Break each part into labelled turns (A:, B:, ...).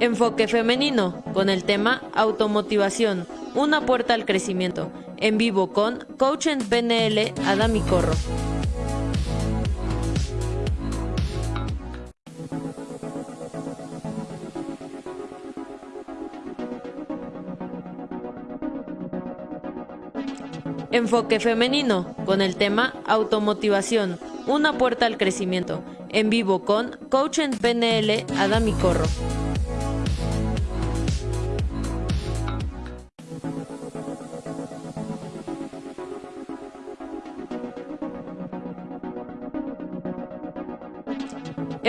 A: Enfoque femenino con el tema automotivación, una puerta al crecimiento. En vivo con coach en PNL Adami Corro. Enfoque femenino con el tema automotivación, una puerta al crecimiento. En vivo con coach en PNL Adami Corro.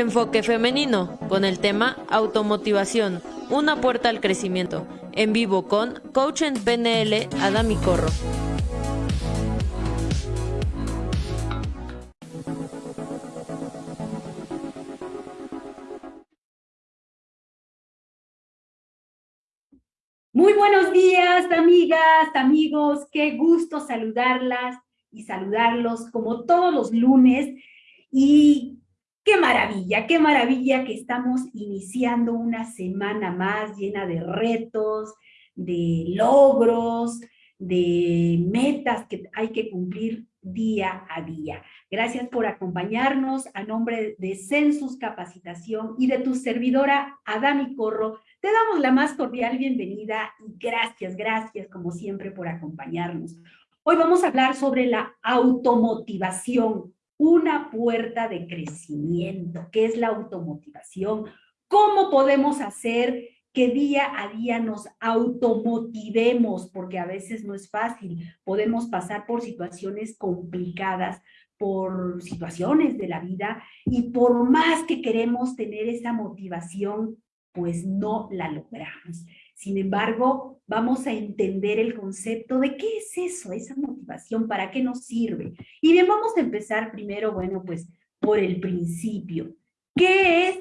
A: Enfoque femenino con el tema automotivación, una puerta al crecimiento. En vivo con coach en PNL Adami Corro.
B: Muy buenos días, amigas, amigos. Qué gusto saludarlas y saludarlos como todos los lunes. Y qué maravilla, qué maravilla que estamos iniciando una semana más llena de retos, de logros, de metas que hay que cumplir día a día. Gracias por acompañarnos a nombre de Census Capacitación y de tu servidora Adami Corro. Te damos la más cordial bienvenida y gracias, gracias como siempre por acompañarnos. Hoy vamos a hablar sobre la automotivación, una puerta de crecimiento. ¿Qué es la automotivación? ¿Cómo podemos hacer que día a día nos automotivemos? Porque a veces no es fácil. Podemos pasar por situaciones complicadas, por situaciones de la vida y por más que queremos tener esa motivación, pues no la logramos. Sin embargo, vamos a entender el concepto de qué es eso, esa motivación, para qué nos sirve. Y bien, vamos a empezar primero, bueno, pues por el principio. ¿Qué es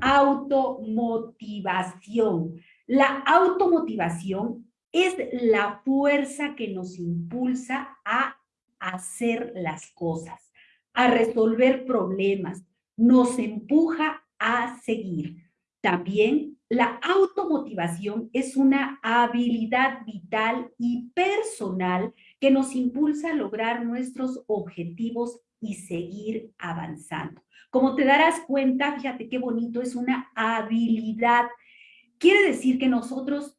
B: automotivación? La automotivación es la fuerza que nos impulsa a hacer las cosas, a resolver problemas, nos empuja a seguir. También la automotivación es una habilidad vital y personal que nos impulsa a lograr nuestros objetivos y seguir avanzando. Como te darás cuenta, fíjate qué bonito, es una habilidad. Quiere decir que nosotros,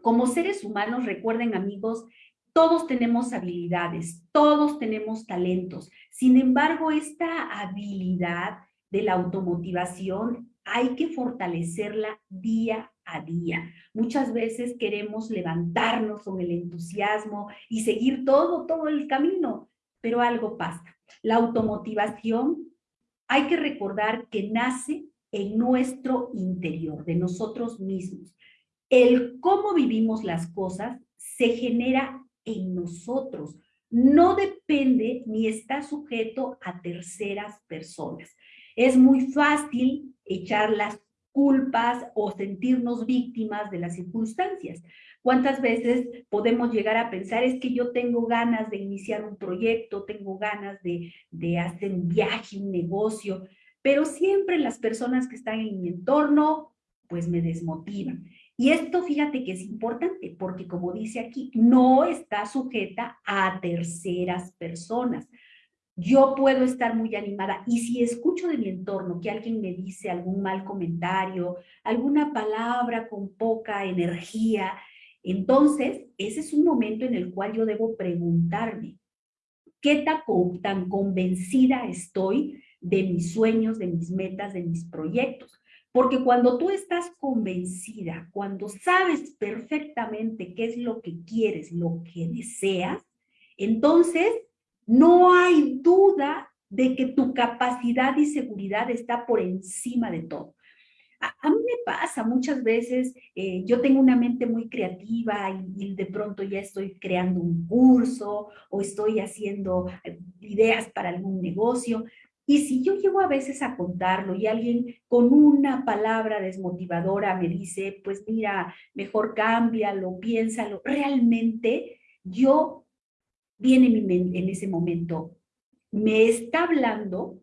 B: como seres humanos, recuerden amigos, todos tenemos habilidades, todos tenemos talentos. Sin embargo, esta habilidad de la automotivación hay que fortalecerla día a día. Muchas veces queremos levantarnos con el entusiasmo y seguir todo, todo el camino, pero algo pasa. La automotivación hay que recordar que nace en nuestro interior, de nosotros mismos. El cómo vivimos las cosas se genera en nosotros, no depende ni está sujeto a terceras personas. Es muy fácil echar las culpas o sentirnos víctimas de las circunstancias. ¿Cuántas veces podemos llegar a pensar es que yo tengo ganas de iniciar un proyecto, tengo ganas de, hacer un viaje, un negocio, pero siempre las personas que están en mi entorno pues me desmotivan. Y esto fíjate que es importante porque como dice aquí, no está sujeta a terceras personas yo puedo estar muy animada y si escucho de mi entorno que alguien me dice algún mal comentario, alguna palabra con poca energía, entonces ese es un momento en el cual yo debo preguntarme, ¿qué tan, tan convencida estoy de mis sueños, de mis metas, de mis proyectos? Porque cuando tú estás convencida, cuando sabes perfectamente qué es lo que quieres, lo que deseas, entonces no hay duda de que tu capacidad y seguridad está por encima de todo. A, mí me pasa muchas veces, eh, yo tengo una mente muy creativa y, de pronto ya estoy creando un curso o estoy haciendo eh, ideas para algún negocio. Y si yo llego a veces a contarlo y alguien con una palabra desmotivadora me dice, pues mira, mejor cámbialo, piénsalo, realmente yo viene mi mente en ese momento, me está hablando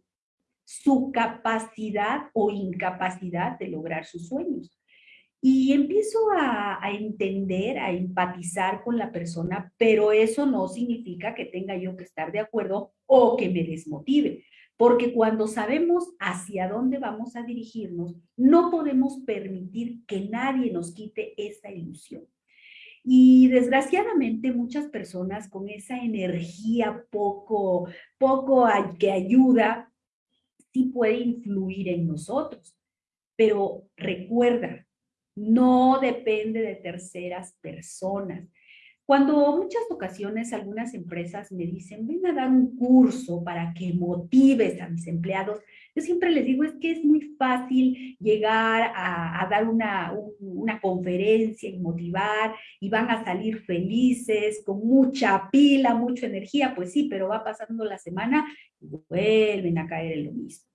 B: su capacidad o incapacidad de lograr sus sueños. y empiezo a, a, entender, a empatizar con la persona, pero eso no significa que tenga yo que estar de acuerdo o que me desmotive. Porque cuando sabemos hacia dónde vamos a dirigirnos, no podemos permitir que nadie nos quite esa ilusión. Y desgraciadamente muchas personas con esa energía poco, poco que ayuda, sí puede influir en nosotros. Pero recuerda, no depende de terceras personas. Cuando muchas ocasiones algunas empresas me dicen, ven a dar un curso para que motives a mis empleados, yo siempre les digo, es que es muy fácil llegar a, dar una, una conferencia y motivar y van a salir felices, con mucha pila, mucha energía, pues sí, pero va pasando la semana y vuelven a caer en lo mismo.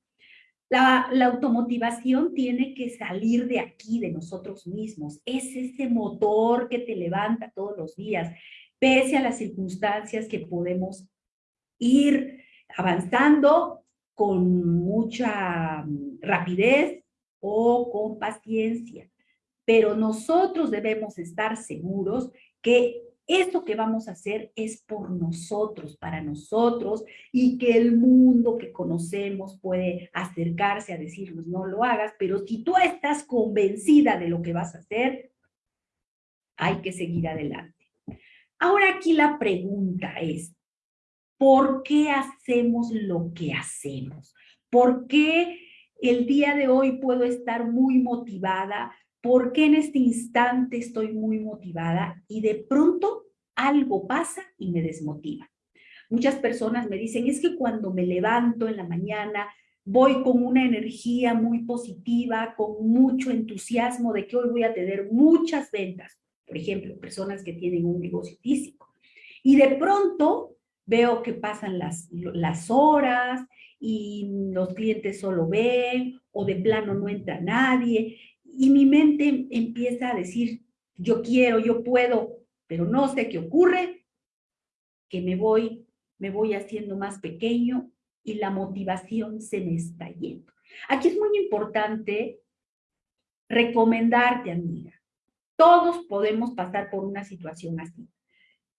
B: La, automotivación tiene que salir de aquí, de nosotros mismos. Es ese motor que te levanta todos los días, pese a las circunstancias que podemos ir avanzando con mucha mm, rapidez o con paciencia. Pero nosotros debemos estar seguros que esto que vamos a hacer es por nosotros, para nosotros, y que el mundo que conocemos puede acercarse a decirnos, no lo hagas, pero si tú estás convencida de lo que vas a hacer, hay que seguir adelante. Ahora aquí la pregunta es, ¿por qué hacemos lo que hacemos? ¿Por qué el día de hoy puedo estar muy motivada ¿Por qué en este instante estoy muy motivada? Y de pronto algo pasa y me desmotiva. Muchas personas me dicen, es que cuando me levanto en la mañana, voy con una energía muy positiva, con mucho entusiasmo de que hoy voy a tener muchas ventas. Por ejemplo, personas que tienen un negocio físico. Y de pronto veo que pasan las, las horas y los clientes solo ven o de plano no entra nadie y mi mente empieza a decir, yo quiero, yo puedo, pero no sé qué ocurre, que me voy, me voy haciendo más pequeño y la motivación se me está yendo. Aquí es muy importante recomendarte, amiga. Todos podemos pasar por una situación así.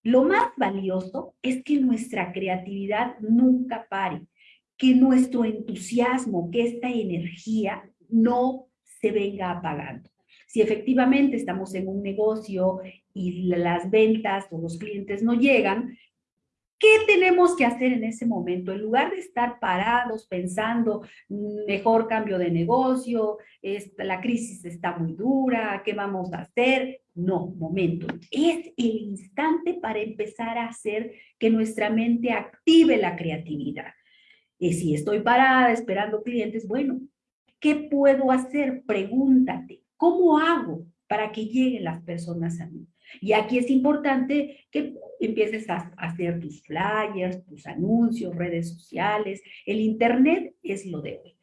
B: Lo más valioso es que nuestra creatividad nunca pare, que nuestro entusiasmo, que esta energía no se venga apagando. Si efectivamente estamos en un negocio y las ventas o los clientes no llegan, ¿qué tenemos que hacer en ese momento? En lugar de estar parados pensando, mm, mejor cambio de negocio, la crisis está muy dura, ¿qué vamos a hacer? No, momento. Es el instante para empezar a hacer que nuestra mente active la creatividad. Y si estoy parada esperando clientes, bueno, ¿Qué puedo hacer? Pregúntate, ¿cómo hago para que lleguen las personas a mí? Y aquí es importante que empieces a hacer tus flyers, tus anuncios, redes sociales. El internet es lo de hoy.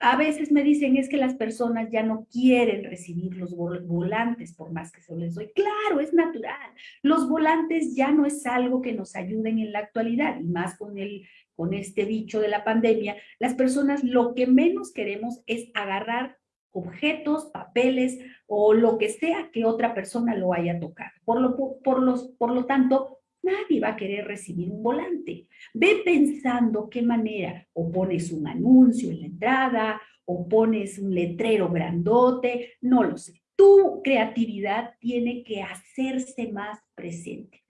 B: A veces me dicen es que las personas ya no quieren recibir los volantes por más que se les doy. Claro, es natural. Los volantes ya no es algo que nos ayuden en la actualidad y más con el con este bicho de la pandemia, las personas lo que menos queremos es agarrar objetos, papeles o lo que sea que otra persona lo haya tocado. Por lo, por los, por lo tanto, nadie va a querer recibir un volante. Ve pensando qué manera, o pones un anuncio en la entrada, o pones un letrero grandote, no lo sé. Tu creatividad tiene que hacerse más presente.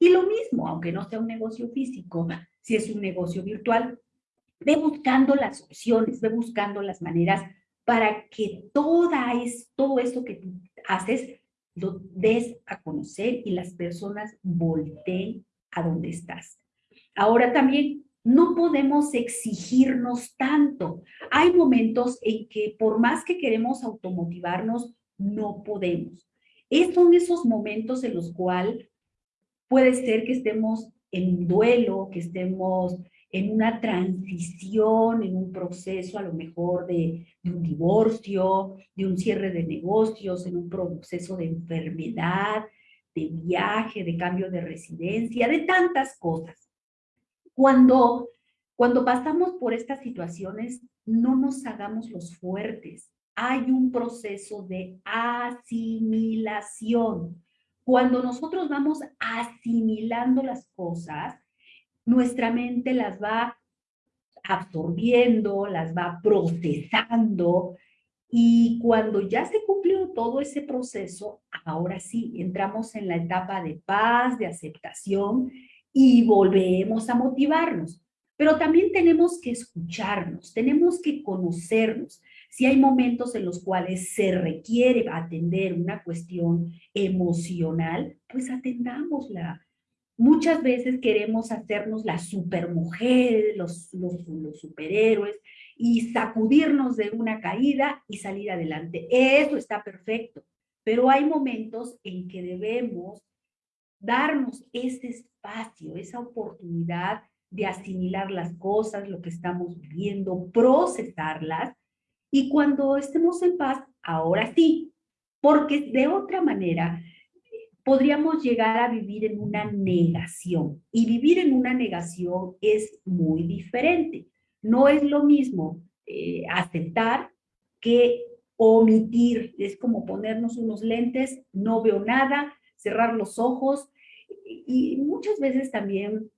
B: Y lo mismo, aunque no sea un negocio físico, si es un negocio virtual, ve buscando las opciones, ve buscando las maneras para que todo eso que tú haces lo des a conocer y las personas volteen a donde estás. Ahora también no podemos exigirnos tanto. Hay momentos en que por más que queremos automotivarnos, no podemos. Es son esos momentos en los cuales puede ser que estemos en duelo, que estemos en una transición, en un proceso a lo mejor de, un divorcio, de un cierre de negocios, en un proceso de enfermedad, de viaje, de cambio de residencia, de tantas cosas. Cuando, cuando pasamos por estas situaciones, no nos hagamos los fuertes. hay un proceso de asimilación. Cuando nosotros vamos asimilando las cosas, nuestra mente las va absorbiendo, las va procesando y cuando ya se cumplió todo ese proceso, ahora sí, entramos en la etapa de paz, de aceptación y volvemos a motivarnos. Pero también tenemos que escucharnos, tenemos que conocernos. Si hay momentos en los cuales se requiere atender una cuestión emocional, pues atendámosla. Muchas veces queremos hacernos la supermujer, los, los, los superhéroes, y sacudirnos de una caída y salir adelante. Eso está perfecto, pero hay momentos en que debemos darnos ese espacio, esa oportunidad de asimilar las cosas, lo que estamos viviendo, procesarlas, y cuando estemos en paz, ahora sí, porque de otra manera podríamos llegar a vivir en una negación, y vivir en una negación es muy diferente. No es lo mismo eh, aceptar que omitir. Es como ponernos unos lentes, no veo nada, cerrar los ojos. Y, muchas veces también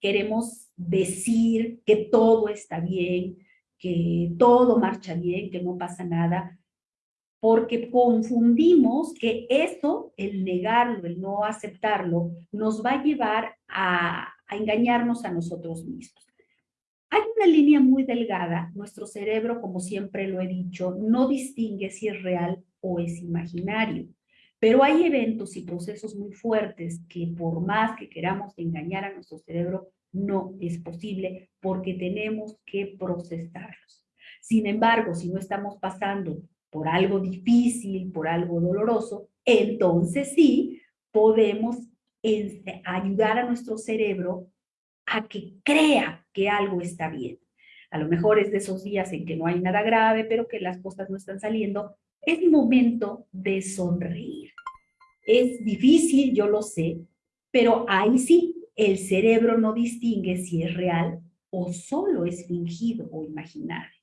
B: queremos decir que todo está bien, que todo marcha bien, que no pasa nada, porque confundimos que eso, el negarlo, el no aceptarlo, nos va a llevar a engañarnos a nosotros mismos. Hay una línea muy delgada, nuestro cerebro, como siempre lo he dicho, no distingue si es real o es imaginario, pero hay eventos y procesos muy fuertes que por más que queramos engañar a nuestro cerebro, no es posible porque tenemos que procesarlos. Sin embargo, si no estamos pasando por algo difícil, por algo doloroso, entonces sí podemos ayudar a nuestro cerebro a que crea que algo está bien. A lo mejor es de esos días en que no hay nada grave, pero que las cosas no están saliendo. Es momento de sonreír. Es difícil, yo lo sé, pero ahí sí, el cerebro no distingue si es real o solo es fingido o imaginario.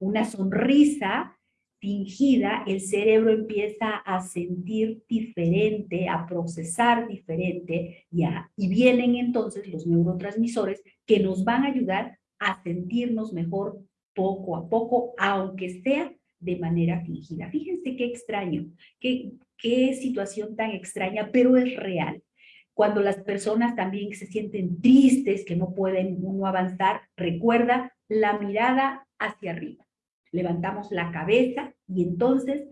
B: Una sonrisa fingida, el cerebro empieza a sentir diferente, a procesar diferente y, y vienen entonces los neurotransmisores que nos van a ayudar a sentirnos mejor poco a poco, aunque sea de manera fingida. Fíjense qué extraño, qué, situación tan extraña, pero es real. Cuando las personas también se sienten tristes, que no pueden uno avanzar, recuerda la mirada hacia arriba levantamos la cabeza y entonces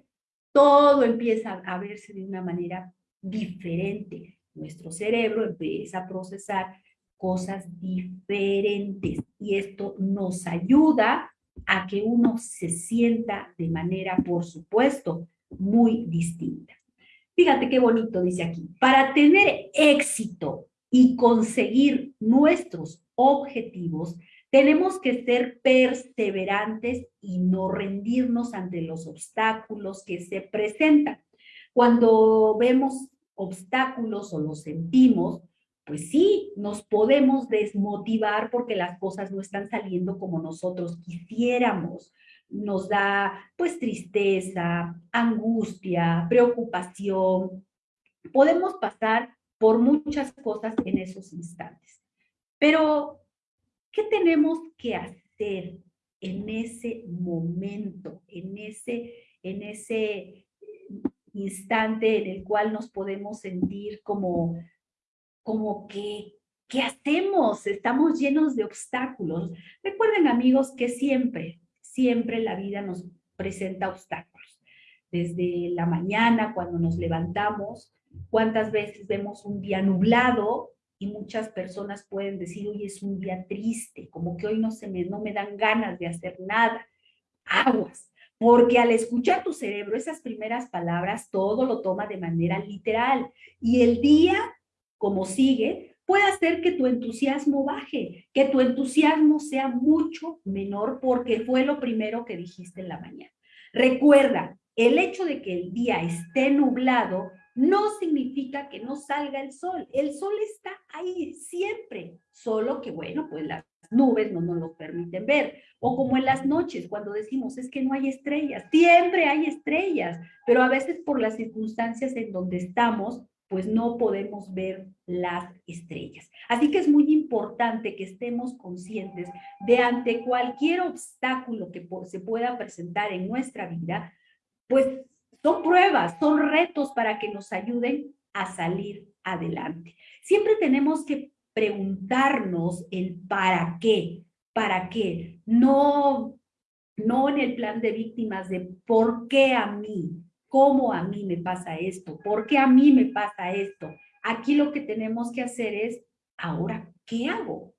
B: todo empieza a verse de una manera diferente. Nuestro cerebro empieza a procesar cosas diferentes y esto nos ayuda a que uno se sienta de manera, por supuesto, muy distinta. Fíjate qué bonito dice aquí. Para tener éxito y conseguir nuestros objetivos, tenemos que ser perseverantes y no rendirnos ante los obstáculos que se presentan. Cuando vemos obstáculos o los sentimos, pues sí, nos podemos desmotivar porque las cosas no están saliendo como nosotros quisiéramos. Nos da pues tristeza, angustia, preocupación. Podemos pasar por muchas cosas en esos instantes. Pero ¿Qué tenemos que hacer en ese momento, en ese, en ese instante en el cual nos podemos sentir como, como que, ¿qué hacemos? Estamos llenos de obstáculos. Recuerden amigos que siempre, siempre la vida nos presenta obstáculos. Desde la mañana cuando nos levantamos, ¿cuántas veces vemos un día nublado y muchas personas pueden decir, hoy es un día triste, como que hoy no, se me, no me dan ganas de hacer nada. Aguas, porque al escuchar tu cerebro esas primeras palabras, todo lo toma de manera literal. Y el día, como sigue, puede hacer que tu entusiasmo baje, que tu entusiasmo sea mucho menor porque fue lo primero que dijiste en la mañana. Recuerda, el hecho de que el día esté nublado no significa que no salga el sol. El sol está ahí siempre, solo que, bueno, pues las nubes no nos lo permiten ver. O como en las noches, cuando decimos, es que no hay estrellas, siempre hay estrellas, pero a veces por las circunstancias en donde estamos, pues no podemos ver las estrellas. Así que es muy importante que estemos conscientes de ante cualquier obstáculo que se pueda presentar en nuestra vida, pues son pruebas, son retos para que nos ayuden a salir adelante. Siempre tenemos que preguntarnos el para qué, para qué, no, no en el plan de víctimas de por qué a mí, cómo a mí me pasa esto, por qué a mí me pasa esto. Aquí lo que tenemos que hacer es, ahora, ¿qué hago?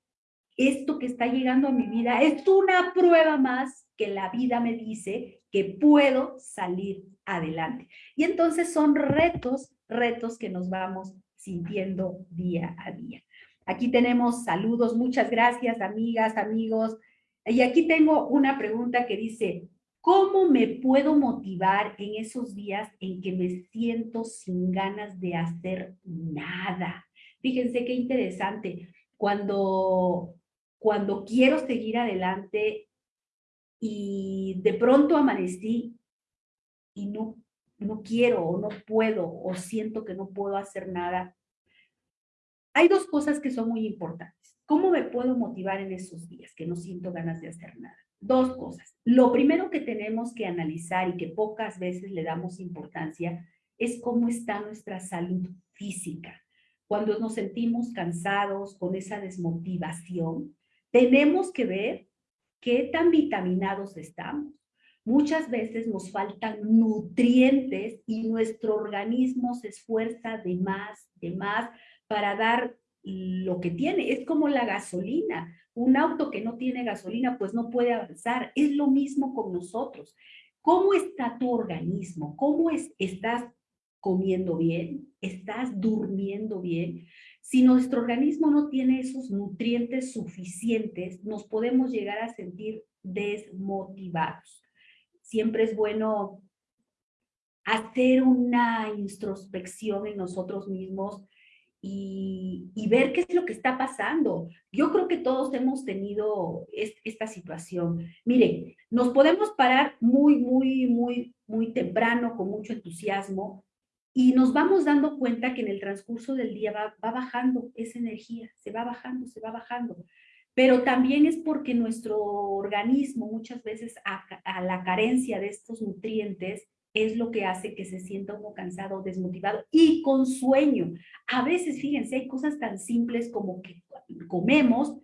B: Esto que está llegando a mi vida es una prueba más que la vida me dice que puedo salir adelante. Y entonces son retos, retos que nos vamos sintiendo día a día. Aquí tenemos saludos, muchas gracias amigas, amigos. Y aquí tengo una pregunta que dice, ¿Cómo me puedo motivar en esos días en que me siento sin ganas de hacer nada? Fíjense qué interesante. Cuando, cuando quiero seguir adelante y de pronto amanecí y no, no quiero o no puedo o siento que no puedo hacer nada, hay dos cosas que son muy importantes. ¿Cómo me puedo motivar en esos días que no siento ganas de hacer nada? Dos cosas. Lo primero que tenemos que analizar y que pocas veces le damos importancia es cómo está nuestra salud física. Cuando nos sentimos cansados, con esa desmotivación, tenemos que ver qué tan vitaminados estamos. Muchas veces nos faltan nutrientes y nuestro organismo se esfuerza de más, de más para dar lo que tiene. Es como la gasolina. Un auto que no tiene gasolina, pues no puede avanzar. Es lo mismo con nosotros. ¿Cómo está tu organismo? ¿Cómo es, estás comiendo bien? ¿Estás durmiendo bien? Si nuestro organismo no tiene esos nutrientes suficientes, nos podemos llegar a sentir desmotivados. Siempre es bueno hacer una introspección en nosotros mismos, y, ver qué es lo que está pasando. Yo creo que todos hemos tenido esta situación. Mire, nos podemos parar muy, muy, muy, muy temprano, con mucho entusiasmo, y nos vamos dando cuenta que en el transcurso del día va, bajando esa energía, se va bajando, se va bajando. Pero también es porque nuestro organismo muchas veces a, la carencia de estos nutrientes es lo que hace que se sienta uno cansado, desmotivado y con sueño. A veces, fíjense, hay cosas tan simples como que comemos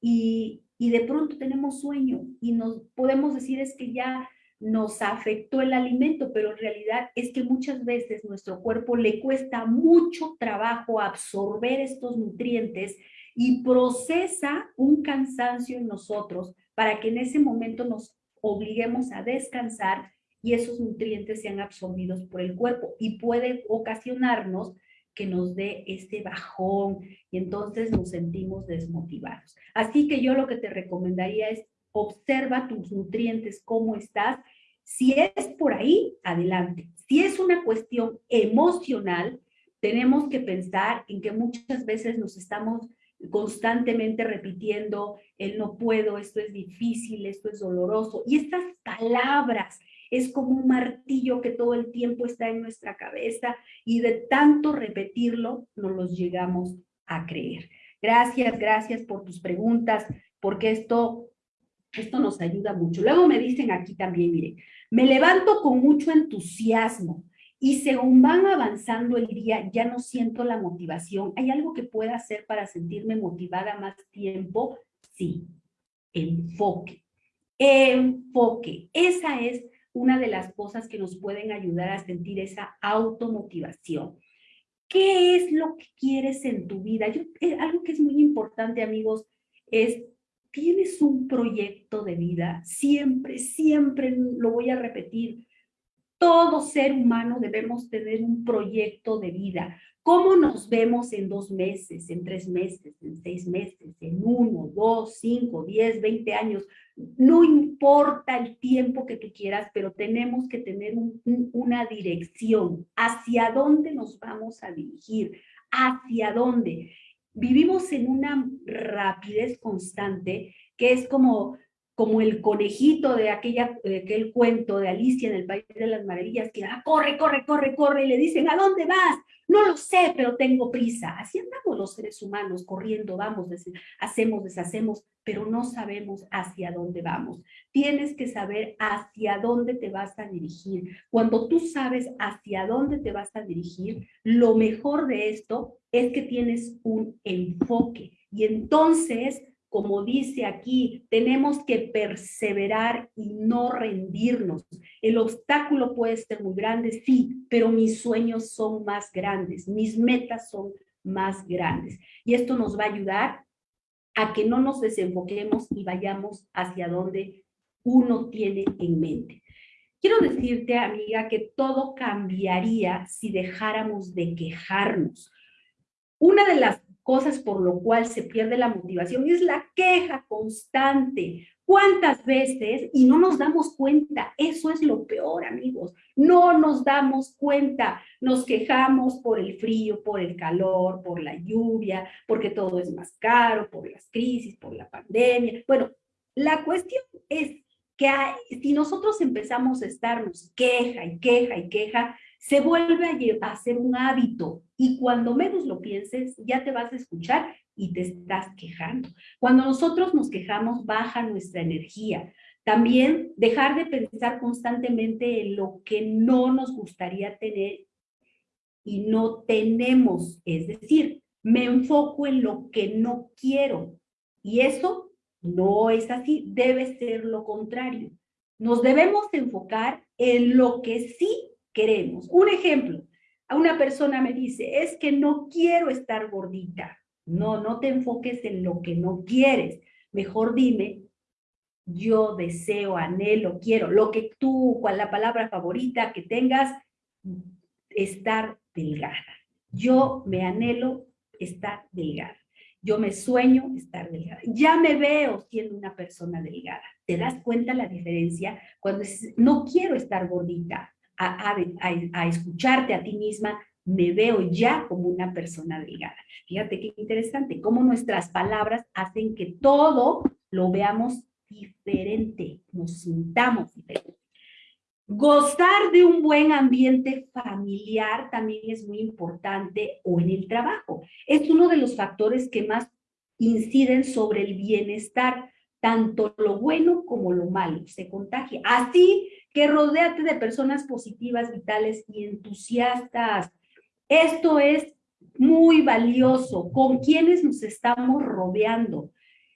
B: y, y de pronto tenemos sueño y nos podemos decir es que ya nos afectó el alimento, pero en realidad es que muchas veces nuestro cuerpo le cuesta mucho trabajo absorber estos nutrientes y procesa un cansancio en nosotros para que en ese momento nos obliguemos a descansar y esos nutrientes sean absorbidos por el cuerpo y puede ocasionarnos que nos dé este bajón y entonces nos sentimos desmotivados. Así que yo lo que te recomendaría es observa tus nutrientes, cómo estás. Si es por ahí, adelante. Si es una cuestión emocional, tenemos que pensar en que muchas veces nos estamos constantemente repitiendo el no puedo, esto es difícil, esto es doloroso. Y estas palabras es como un martillo que todo el tiempo está en nuestra cabeza y de tanto repetirlo nos los llegamos a creer. Gracias, gracias por tus preguntas, porque esto, esto nos ayuda mucho. Luego me dicen aquí también, miren, me levanto con mucho entusiasmo y según van avanzando el día, ya no siento la motivación. ¿Hay algo que pueda hacer para sentirme motivada más tiempo? Sí, enfoque. Enfoque. Esa es una de las cosas que nos pueden ayudar a sentir esa automotivación. ¿Qué es lo que quieres en tu vida? Yo, eh, algo que es muy importante, amigos, es, ¿tienes un proyecto de vida? Siempre, siempre lo voy a repetir. Todo ser humano debemos tener un proyecto de vida. ¿Cómo nos vemos en dos meses, en tres meses, en seis meses, en uno, dos, cinco, diez, veinte años? No importa el tiempo que tú quieras, pero tenemos que tener una dirección. ¿Hacia dónde nos vamos a dirigir? ¿Hacia dónde? Vivimos en una rapidez constante que es como como el conejito de, aquella, aquel cuento de Alicia en el País de las Maravillas, que ah, corre, corre, corre, corre, y le dicen, ¿a dónde vas? No lo sé, pero tengo prisa. Así andamos los seres humanos, corriendo, vamos, hacemos, deshacemos, pero no sabemos hacia dónde vamos. Tienes que saber hacia dónde te vas a dirigir. Cuando tú sabes hacia dónde te vas a dirigir, lo mejor de esto es que tienes un enfoque. Y entonces como dice aquí, tenemos que perseverar y no rendirnos. El obstáculo puede ser muy grande, sí, pero mis sueños son más grandes, mis metas son más grandes. Y esto nos va a ayudar a que no nos desenfoquemos y vayamos hacia donde uno tiene en mente. Quiero decirte, amiga, que todo cambiaría si dejáramos de quejarnos. Una de las cosas por lo cual se pierde la motivación es la queja constante. ¿Cuántas veces? Y no nos damos cuenta. Eso es lo peor, amigos. No nos damos cuenta. Nos quejamos por el frío, por el calor, por la lluvia, porque todo es más caro, por las crisis, por la pandemia. Bueno, la cuestión es que si nosotros empezamos a estarnos queja y queja y queja, se vuelve a, hacer un hábito y cuando menos lo pienses ya te vas a escuchar y te estás quejando. Cuando nosotros nos quejamos baja nuestra energía. También dejar de pensar constantemente en lo que no nos gustaría tener y no tenemos. Es decir, me enfoco en lo que no quiero y eso no es así, debe ser lo contrario. Nos debemos enfocar en lo que sí queremos. Un ejemplo, a una persona me dice, es que no quiero estar gordita. No, no te enfoques en lo que no quieres. Mejor dime, yo deseo, anhelo, quiero, lo que tú, cual la palabra favorita que tengas, estar delgada. Yo me anhelo estar delgada. Yo me sueño estar delgada. Ya me veo siendo una persona delgada. ¿Te das cuenta la diferencia? Cuando no quiero estar gordita, a, escucharte a ti misma, me veo ya como una persona delgada. Fíjate qué interesante, cómo nuestras palabras hacen que todo lo veamos diferente, nos sintamos diferente. Gozar de un buen ambiente familiar también es muy importante o en el trabajo. Es uno de los factores que más inciden sobre el bienestar, tanto lo bueno como lo malo, se contagia. Así que rodéate de personas positivas, vitales y entusiastas. Esto es muy valioso. ¿Con quiénes nos estamos rodeando?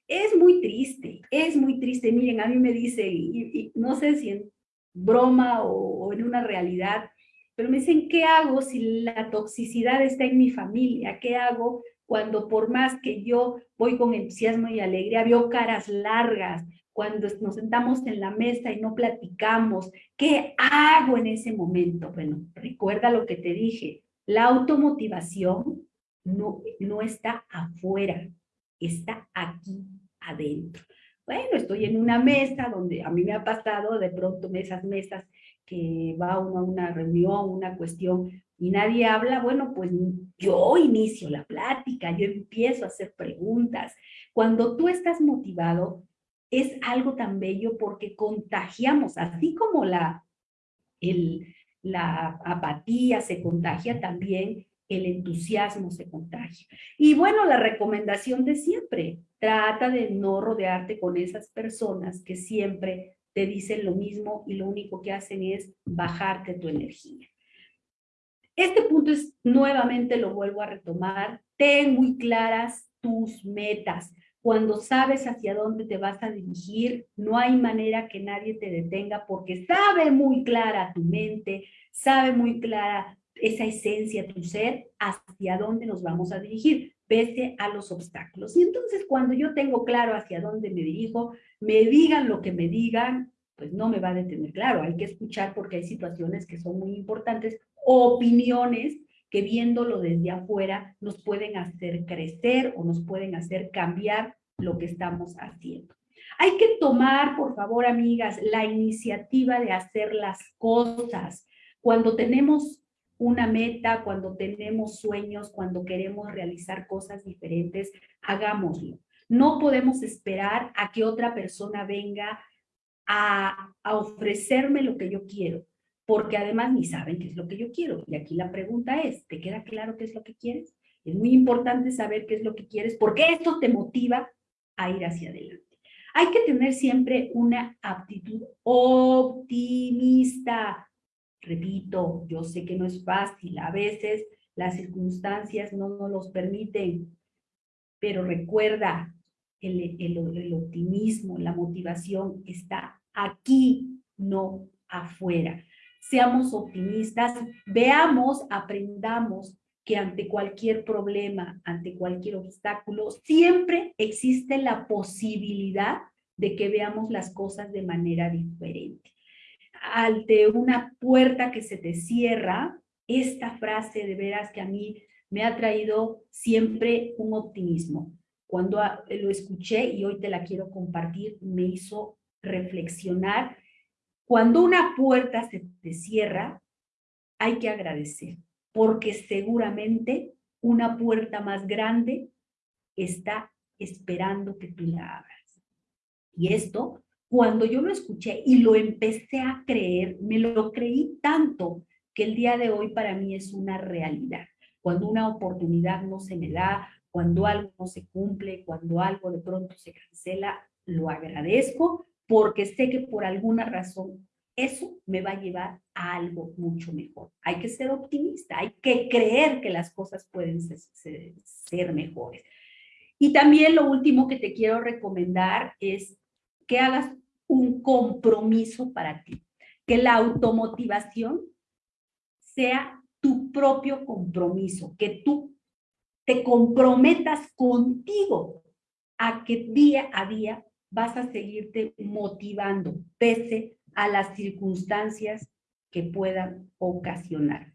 B: Es muy triste, es muy triste. Miren, a mí me dice, y, no sé si en broma o, o en una realidad, pero me dicen, ¿qué hago si la toxicidad está en mi familia? ¿Qué hago cuando por más que yo voy con entusiasmo y alegría, veo caras largas, cuando nos sentamos en la mesa y no platicamos, ¿qué hago en ese momento? Bueno, recuerda lo que te dije, la automotivación no, no está afuera, está aquí adentro. Bueno, estoy en una mesa donde a mí me ha pasado de pronto esas mesas que va uno a una reunión, una cuestión y nadie habla, bueno, pues yo inicio la plática, yo empiezo a hacer preguntas. Cuando tú estás motivado, es algo tan bello porque contagiamos, así como la, la apatía se contagia también, el entusiasmo se contagia. Y bueno, la recomendación de siempre, trata de no rodearte con esas personas que siempre te dicen lo mismo y lo único que hacen es bajarte tu energía. Este punto es, nuevamente lo vuelvo a retomar, ten muy claras tus metas. Cuando sabes hacia dónde te vas a dirigir, no hay manera que nadie te detenga porque sabe muy clara tu mente, sabe muy clara esa esencia, tu ser, hacia dónde nos vamos a dirigir, pese a los obstáculos. Y entonces cuando yo tengo claro hacia dónde me dirijo, me digan lo que me digan, pues no me va a detener. Claro, hay que escuchar porque hay situaciones que son muy importantes, opiniones que viéndolo desde afuera nos pueden hacer crecer o nos pueden hacer cambiar lo que estamos haciendo. Hay que tomar, por favor, amigas, la iniciativa de hacer las cosas. Cuando tenemos una meta, cuando tenemos sueños, cuando queremos realizar cosas diferentes, hagámoslo. No podemos esperar a que otra persona venga a, a ofrecerme lo que yo quiero, porque además ni saben qué es lo que yo quiero. Y aquí la pregunta es, ¿te queda claro qué es lo que quieres? Es muy importante saber qué es lo que quieres, porque esto te motiva a ir hacia adelante. Hay que tener siempre una aptitud optimista. Repito, yo sé que no es fácil, a veces las circunstancias no nos los permiten, pero recuerda, el, el, optimismo, la motivación está aquí, no afuera. Seamos optimistas, veamos, aprendamos que ante cualquier problema, ante cualquier obstáculo, siempre existe la posibilidad de que veamos las cosas de manera diferente. Ante una puerta que se te cierra, esta frase de veras que a mí me ha traído siempre un optimismo. Cuando lo escuché y hoy te la quiero compartir, me hizo reflexionar. Cuando una puerta se te cierra, hay que agradecer, porque seguramente una puerta más grande está esperando que tú la abras. Y esto, cuando yo lo escuché y lo empecé a creer, me lo creí tanto que el día de hoy para mí es una realidad cuando una oportunidad no se me da, cuando algo no se cumple, cuando algo de pronto se cancela, lo agradezco porque sé que por alguna razón eso me va a llevar a algo mucho mejor. Hay que ser optimista, hay que creer que las cosas pueden ser, mejores. Y también lo último que te quiero recomendar es que hagas un compromiso para ti, que la automotivación sea tu propio compromiso, que tú te comprometas contigo a que día a día vas a seguirte motivando pese a las circunstancias que puedan ocasionar.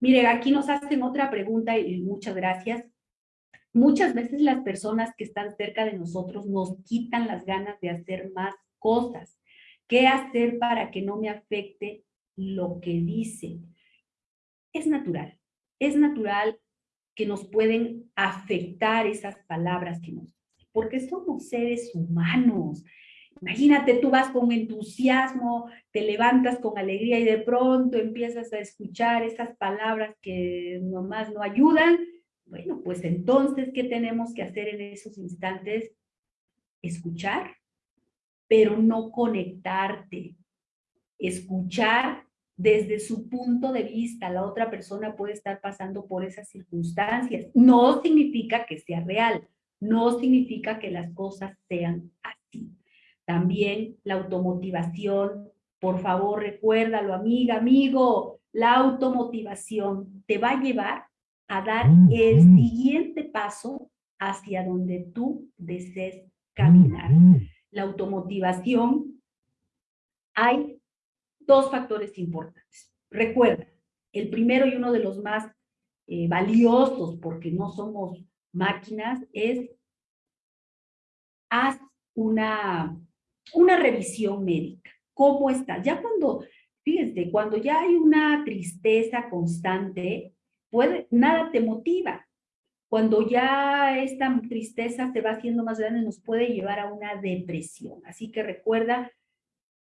B: Mire, aquí nos hacen otra pregunta y muchas gracias. Muchas veces las personas que están cerca de nosotros nos quitan las ganas de hacer más cosas. ¿Qué hacer para que no me afecte lo que dice? es natural. Es natural que nos pueden afectar esas palabras que nos porque somos seres humanos. Imagínate, tú vas con entusiasmo, te levantas con alegría y de pronto empiezas a escuchar esas palabras que nomás no ayudan. Bueno, pues entonces, ¿qué tenemos que hacer en esos instantes? Escuchar, pero no conectarte. Escuchar desde su punto de vista, la otra persona puede estar pasando por esas circunstancias. No significa que sea real, no significa que las cosas sean así. También la automotivación, por favor recuérdalo amiga, amigo, la automotivación te va a llevar a dar el siguiente paso hacia donde tú desees caminar. La automotivación, hay dos factores importantes. Recuerda, el primero y uno de los más eh, valiosos, porque no somos máquinas, es haz una, una revisión médica. ¿Cómo estás? Ya cuando, fíjense, cuando ya hay una tristeza constante, puede, nada te motiva. Cuando ya esta tristeza se va haciendo más grande, nos puede llevar a una depresión. Así que recuerda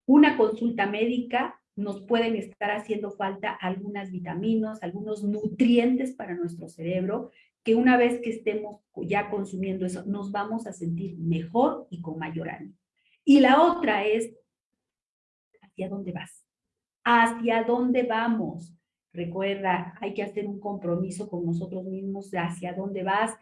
B: una consulta médica, nos pueden estar haciendo falta algunas vitaminas, algunos nutrientes para nuestro cerebro, que una vez que estemos ya consumiendo eso, nos vamos a sentir mejor y con mayor ánimo. Y la otra es, ¿hacia dónde vas? ¿Hacia dónde vamos? Recuerda, hay que hacer un compromiso con nosotros mismos hacia dónde vas,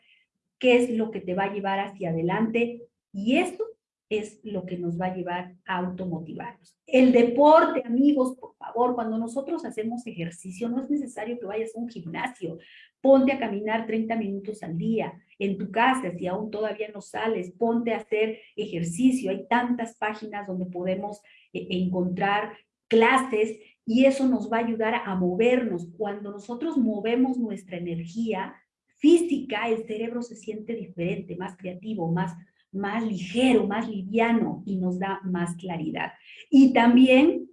B: qué es lo que te va a llevar hacia adelante. Y eso es lo que nos va a llevar a automotivarnos. El deporte, amigos, por favor, cuando nosotros hacemos ejercicio, no es necesario que vayas a un gimnasio. Ponte a caminar 30 minutos al día en tu casa, si aún todavía no sales, ponte a hacer ejercicio. Hay tantas páginas donde podemos eh, encontrar clases y eso nos va a ayudar a movernos. Cuando nosotros movemos nuestra energía física, el cerebro se siente diferente, más creativo, más más ligero, más liviano y nos da más claridad. Y también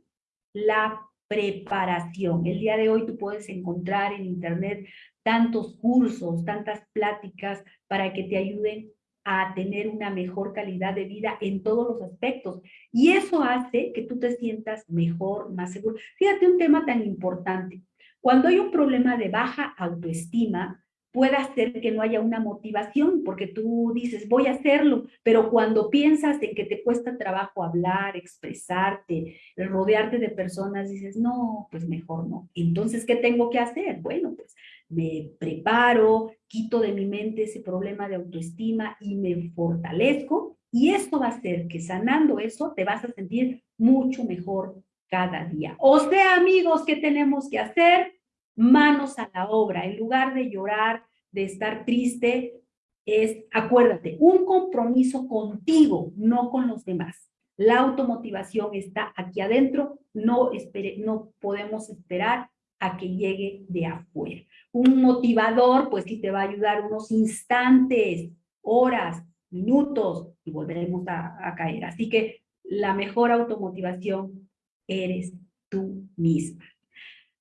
B: la preparación. El día de hoy tú puedes encontrar en internet tantos cursos, tantas pláticas para que te ayuden a tener una mejor calidad de vida en todos los aspectos. Y eso hace que tú te sientas mejor, más seguro. Fíjate un tema tan importante. Cuando hay un problema de baja autoestima, puede hacer que no haya una motivación, porque tú dices, voy a hacerlo, pero cuando piensas en que te cuesta trabajo hablar, expresarte, rodearte de personas, dices, no, pues mejor no. Entonces, ¿qué tengo que hacer? Bueno, pues me preparo, quito de mi mente ese problema de autoestima y me fortalezco, y esto va a hacer que sanando eso te vas a sentir mucho mejor cada día. O sea, amigos, ¿qué tenemos que hacer? Manos a la obra. En lugar de llorar, de estar triste, es, acuérdate, un compromiso contigo, no con los demás. La automotivación está aquí adentro, no, espere, no podemos esperar a que llegue de afuera. Un motivador, pues sí te va a ayudar unos instantes, horas, minutos, y volveremos a, a caer. Así que la mejor automotivación eres tú misma.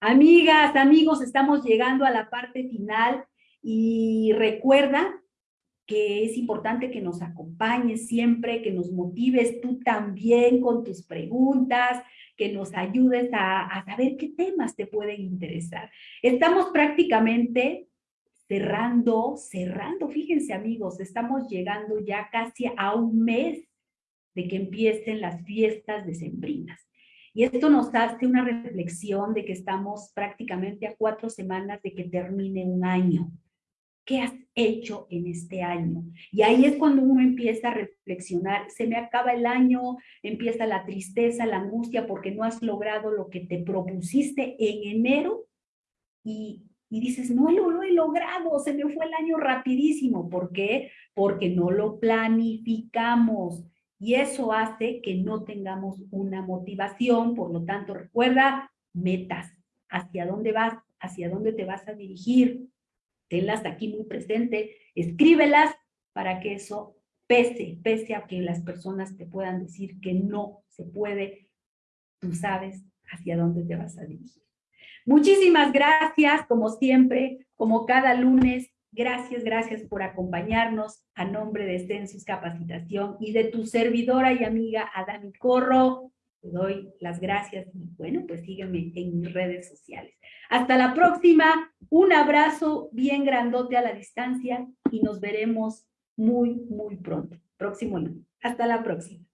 B: Amigas, amigos, estamos llegando a la parte final y recuerda que es importante que nos acompañes siempre, que nos motives tú también con tus preguntas, que nos ayudes a, saber qué temas te pueden interesar. Estamos prácticamente cerrando, cerrando, fíjense amigos, estamos llegando ya casi a un mes de que empiecen las fiestas decembrinas. Y esto nos hace una reflexión de que estamos prácticamente a cuatro semanas de que termine un año. ¿Qué has hecho en este año? Y ahí es cuando uno empieza a reflexionar. Se me acaba el año, empieza la tristeza, la angustia porque no has logrado lo que te propusiste en enero y, y dices, no lo, lo he logrado, se me fue el año rapidísimo. ¿Por qué? Porque no lo planificamos y eso hace que no tengamos una motivación. Por lo tanto, recuerda metas, hacia dónde vas, hacia dónde te vas a dirigir, tenlas aquí muy presente, escríbelas para que eso pese, pese a que las personas te puedan decir que no se puede, tú sabes hacia dónde te vas a dirigir. Muchísimas gracias, como siempre, como cada lunes, gracias, gracias por acompañarnos a nombre de Census Capacitación y de tu servidora y amiga Adami Corro. Te doy las gracias y bueno, pues sígueme en mis redes sociales. Hasta la próxima, un abrazo bien grandote a la distancia y nos veremos muy, muy pronto. Próximo lunes. Hasta la próxima.